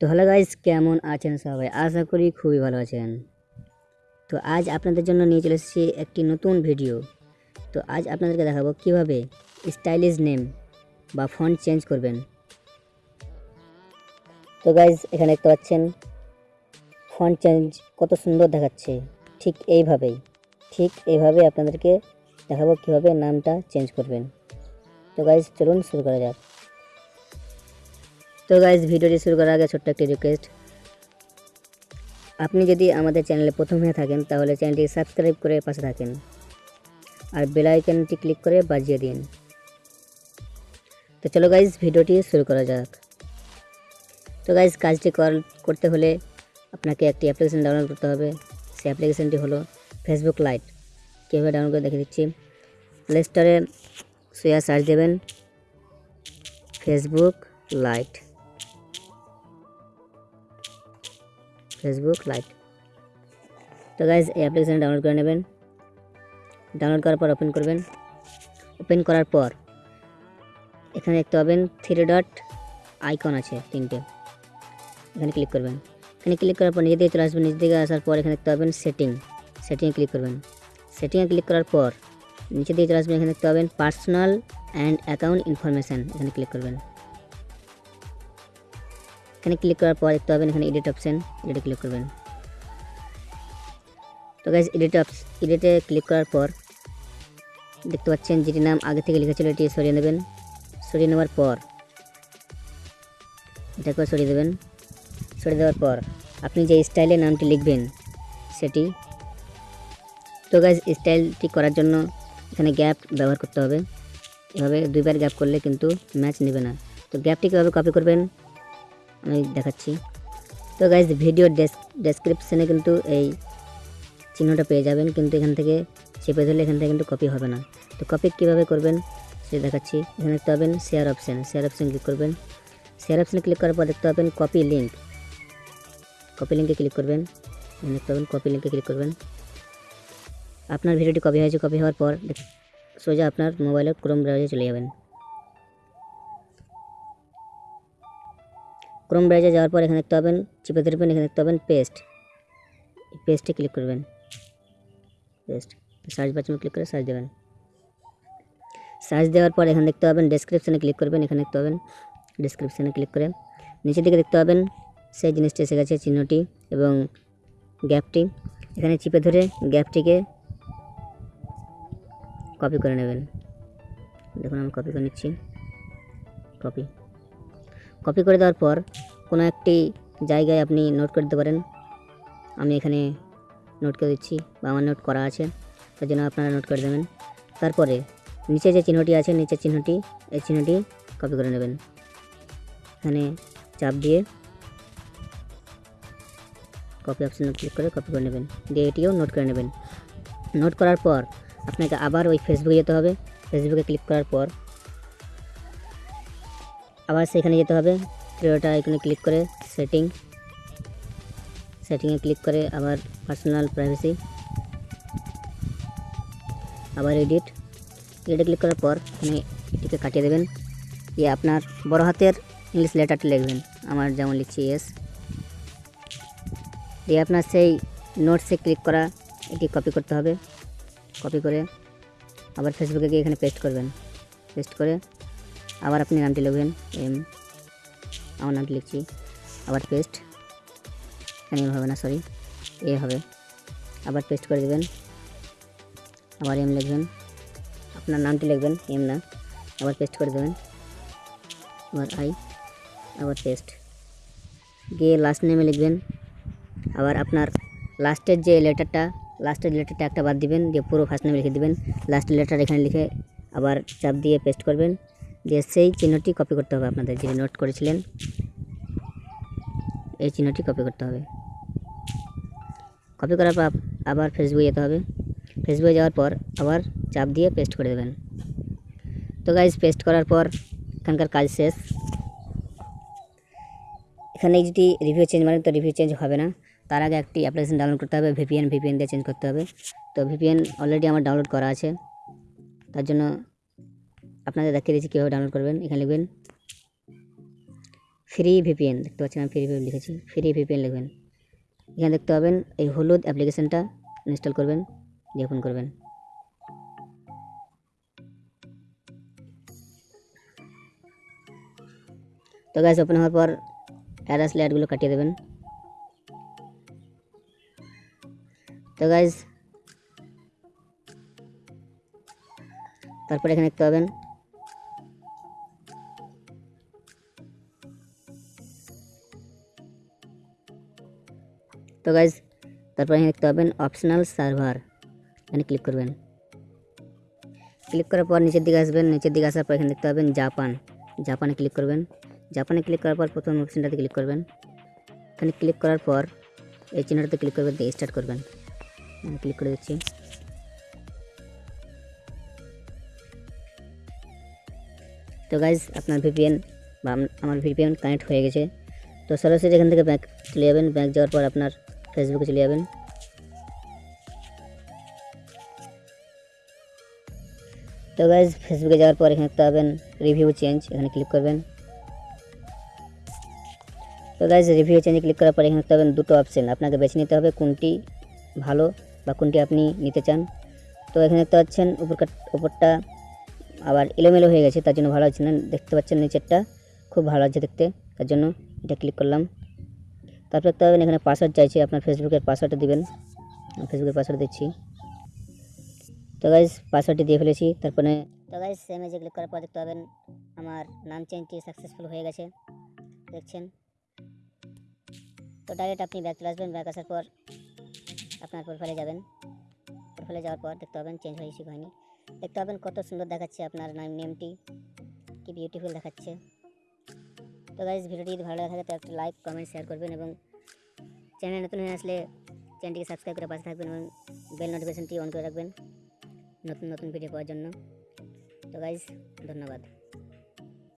তো hello guys, কেমন আছেন সবাই? আশা করি খুবই ভালো আছেন। তো আজ আপনাদের জন্য নিয়ে চলে এসেছি একটি নতুন ভিডিও। তো আজ আপনাদেরকে দেখাবো কীভাবে স্টাইলিশ নেম বা ফন্ট চেঞ্জ করবেন। তো গাইজ এখানে দেখতে পাচ্ছেন, ফন্ট চেঞ্জ কত সুন্দর দেখাচ্ছে। ঠিক এইভাবেই, ঠিক এইভাবে আপনাদেরকে দেখাবো কীভাবে নামটা চেঞ্জ করবেন। তো গাইজ চলুন শুরু করা যাক। তো গাইজ ভিডিওটি শুরু করার আগে ছোট্ট একটি রিকোয়েস্ট আপনি যদি আমাদের চ্যানেলে প্রথম হয়ে থাকেন, তাহলে চ্যানেলটি সাবস্ক্রাইব করে পাশে থাকেন। আর বেল আইকনটি ক্লিক করে বাজিয়ে দিন। তো চলো গাইজ ভিডিওটি শুরু করা যাক। তো গাইজ কাজটি কর- করতে হলে আপনাকে একটি অ্যাপ্লিকেশান ডাউনলোড করতে হবে। সেই অ্যাপ্লিকেশনটি হলো ফেসবুক লাইট কীভাবে ডাউনলোড করে দেখে দিচ্ছি। প্লে স্টোরে শুয়ে সার্চ দেবেন ফেসবুক লাইট ফেসবুক লাইট তো গাইজ এই অ্যাপ্লিকেশান ডাউনলোড করে নেবেন। ডাউনলোড করার পর ওপেন করবেন। ওপেন করার পর এখানে দেখতে পাবেন থ্রি ডট আইকন আছে, তিনটে। এখানে ক্লিক করবেন। এখানে ক্লিক করার পর নিজে দিকে চলে আসবেন। নিজে দিকে আসার পর এখানে দেখতে পাবেন সেটিং সেটিংয়ে ক্লিক করবেন। সেটিংয়ে ক্লিক করার পর নিচে দিকে চলে আসবেন। এখানে দেখতে পাবেন পার্সোনাল অ্যান্ড অ্যাকাউন্ট ইনফরমেশান এখানে ক্লিক করবেন। এখানে ক্লিক করার পর দেখতে পাবেন এখানে এডিট অপশন এডিটে ক্লিক করবেন। তো গাইজ এডিট এডিটে ক্লিক করার পর দেখতে পাচ্ছেন যেটি নাম আগে থেকে লেখা ছিল, এটি সরিয়ে নেবেন। সরিয়ে নেওয়ার পর এটাকে সরিয়ে দেবেন। সরিয়ে দেওয়ার পর আপনি যে স্টাইলে নামটি লিখবেন, সেটি তো গাইজ স্টাইলটি করার জন্য এখানে গ্যাপ ব্যবহার করতে হবে। এভাবে দুইবার গ্যাপ করলে কিন্তু ম্যাচ নেবে না। তো গ্যাপটি কীভাবে কপি করবেন? আমি দেখাচ্ছি। তো গাইজ ভিডিও ডেসক্রিপশানে কিন্তু এই চিহ্নটা পেয়ে যাবেন, কিন্তু এখান থেকে চেপে ধরলে এখান থেকে কিন্তু কপি হবে না। তো কপি কীভাবে করবেন সেটা দেখাচ্ছি। এখানে দেখতে পাবেন share option share option click করবেন। শেয়ার অপশানে ক্লিক করার পর দেখতে পাবেন কপি লিঙ্ক কপি লিঙ্কে ক্লিক করবেন। দেখতে পাবেন কপি লিঙ্কে ক্লিক করবেন। আপনার ভিডিওটি কপি হয়েছে কপি হওয়ার পর সোজা আপনার মোবাইলে ক্রোম ব্রাউজারে চলে যাবেন। ক্রোম ব্রাউজারে যাওয়ার পর এখানে দেখতে পাবেন, চিপে ধরবেন, এখানে দেখতে পাবেন পেস্ট পেস্টে ক্লিক করবেন। পেস্ট সার্চ বাটনে ক্লিক করে সার্চ দেবেন। সার্চ দেওয়ার পর এখানে দেখতে পাবেন ডেসক্রিপশানে ক্লিক করবেন, এখানে দেখতে পাবেন ডেসক্রিপশানে ক্লিক করে। নিচের দিকে দেখতে পাবেন, সেই জিনিসটি এসে গেছে, চিহ্নটি এবং গ্যাপটি। এখানে চিপে ধরে গ্যাপটিকে কপি করে নেবেন। দেখুন, আমি কপি করে নিচ্ছি। কপি কপি করে দেওয়ার পর কোনো একটি জায়গায় আপনি নোট করে দিতে পারেন। আমি এখানে নোট করে দিচ্ছি বা আমার নোট করা আছে, তার জন্য আপনারা নোট করে দেবেন। তারপরে নিচে যে চিহ্নটি আছে নিচের চিহ্নটি, এই চিহ্নটি কপি করে নেবেন। এখানে চাপ দিয়ে কপি অপশানে ক্লিক করে কপি করে নেবেন। দিয়ে এটিও নোট করে নেবেন। নোট করার পর আপনাকে আবার ওই ফেসবুকে যেতে হবে। ফেসবুকে ক্লিক করার পর আবার সেখানে যেতে হবে। থ্রিওটা এখানে ক্লিক করে সেটিং সেটিংয়ে ক্লিক করে আবার পার্সোনাল প্রাইভেসি আবার এডিট এডিটে ক্লিক করার পর আপনি এটিকে কাটিয়ে দেবেন। দিয়ে আপনার বড় হাতের ইংলিশ লেটারটি লিখবেন। আমার যেমন লিখছি এস দিয়ে আপনার সেই নোটসে ক্লিক করা, এটি কপি করতে হবে। কপি করে আবার ফেসবুকে গিয়ে এখানে পেস্ট করবেন। পেস্ট করে আবার আপনি নামটি লিখবেন, এম, আমার নামটি লিখছি, আবার পেস্ট এখানে হবে না সরি এ হবে, আবার পেস্ট করে দেবেন, আবার এম লিখবেন, আপনার নামটি লিখবেন, এম না, আবার পেস্ট করে দেবেন, আবার আই আবার পেস্ট গিয়ে লাস্ট নেমে লিখবেন, আবার আপনার লাস্টের যে লেটারটা লাস্টের লেটারটা একটা বাদ দিবেন, দিয়ে পুরো ফার্স্ট নেমে লিখে দিবেন লাস্টের লেটার এখানে লিখে আবার চাপ দিয়ে পেস্ট করবেন দিয়ে সেই চিহ্নটি কপি করতে হবে আপনাদের, যিনি নোট করেছিলেন। এই চিহ্নটি কপি করতে হবে। কপি করার পর আবার ফেসবুকে যেতে হবে। ফেসবুকে যাওয়ার পর আবার চাপ দিয়ে পেস্ট করে দেবেন। তো গাইজ পেস্ট করার পর এখানকার কাজ শেষ। এখানে যদি রিভিউ চেঞ্জ মানে তো রিভিউ চেঞ্জ হবে না। তার আগে একটি অ্যাপ্লিকেশন ডাউনলোড করতে হবে ভিপিএন ভিপিএন দিয়ে চেঞ্জ করতে হবে। তো ভিপিএন অলরেডি আমার ডাউনলোড করা আছে। তার জন্য আপনাদের দেখিয়ে দিচ্ছি কীভাবে ডাউনলোড করবেন। এখানে লিখবেন ফ্রি ভিপিএন দেখতে পাচ্ছেন আমি ফ্রি ভিপিএন লিখেছি ফ্রি ভিপিএন লিখবেন। এখানে দেখতে পাবেন এই হলুদ অ্যাপ্লিকেশনটা ইনস্টল করবেন, দিয়ে ওপেন করবেন। তো গ্যাস ওপেন হওয়ার পর অ্যাড আসলে অ্যাডগুলো কাটিয়ে দেবেন। তো গাইজ তারপরে এখানে দেখতে পাবেন তো গাইজ তারপর এখানে দেখতে পাবেন অপশনাল সার্ভার এখানে ক্লিক করবেন। ক্লিক করার পর নিচের দিকে আসবেন। নিচের দিকে আসার পর এখানে দেখতে পাবেন জাপান জাপানে ক্লিক করবেন। জাপানে ক্লিক করার পর প্রথম অপশনটাতে ক্লিক করবেন। এখানে ক্লিক করার পর এই চিহ্নটাতে ক্লিক করবেন, দিয়ে স্টার্ট করবেন। আমি ক্লিক করে দিচ্ছি। তো গাইজ আপনার ভিপিএন বা আম- আমার ভিপিএন কানেক্ট হয়ে গেছে। তো সরাসরি এখান থেকে ব্যাক চলে যাবেন। ব্যাঙ্ক যাওয়ার পর আপনার ফেসবুকে চলে যাবেন তো গাইজ ফেসবুকে যাওয়ার পর এখানে দেখতে পাবেন রিভিউ চেঞ্জ এখানে ক্লিক করবেন তো গাইজ রিভিউ চেঞ্জে ক্লিক করার পর এখানে দেখতে পাবেন দুটো অপশন আপনাকে বেছে নিতে হবে কোনটি ভালো বা কোনটি আপনি নিতে চান তো এখানে দেখতে পাচ্ছেন উপরকার উপরটা আবার এলোমেলো হয়ে গেছে তার জন্য ভালো হচ্ছে না দেখতে পাচ্ছেন নিচেরটা খুব ভালো লাগছে দেখতে তার জন্য এটা ক্লিক করলাম তারপর দেখতে এখানে পাসওয়ার্ড চাইছে, আপনার ফেসবুকের পাসওয়ার্ডটা দিবেন। ফেসবুকের পাসওয়ার্ড দিচ্ছি। তো গাইজ পাসওয়ার্ডটি দিয়ে ফেলেছি, তারপরে তো গাইজ সেমেজে ক্লিক করার পর দেখতে পাবেন, আমার নাম চেঞ্জটি সাকসেসফুল হয়ে গেছে। দেখছেন? তো ডাইরেক্ট আপনি ব্যাক চলে আসবেন ব্যাক আসার পর আপনার প্রোফাইলে যাবেন। প্রোফাইলে যাওয়ার পর দেখতে পাবেন চেঞ্জ হয়েছে হয়নি। দেখতে পাবেন কত সুন্দর দেখাচ্ছে আপনার নাম নেমটি কি বিউটিফুল দেখাচ্ছে। তো গাইজ ভিডিওটি যদি ভালো লাগে থাকে তো একটা লাইক কমেন্ট শেয়ার করবেন এবং চ্যানেল নতুন হয়ে আসলে চ্যানেলটিকে সাবস্ক্রাইব করে পাশে থাকবেন এবং বেল নোটিফিকেশনটি অন করে রাখবেন নতুন নতুন ভিডিও পাওয়ার জন্য। তো গাইজ ধন্যবাদ।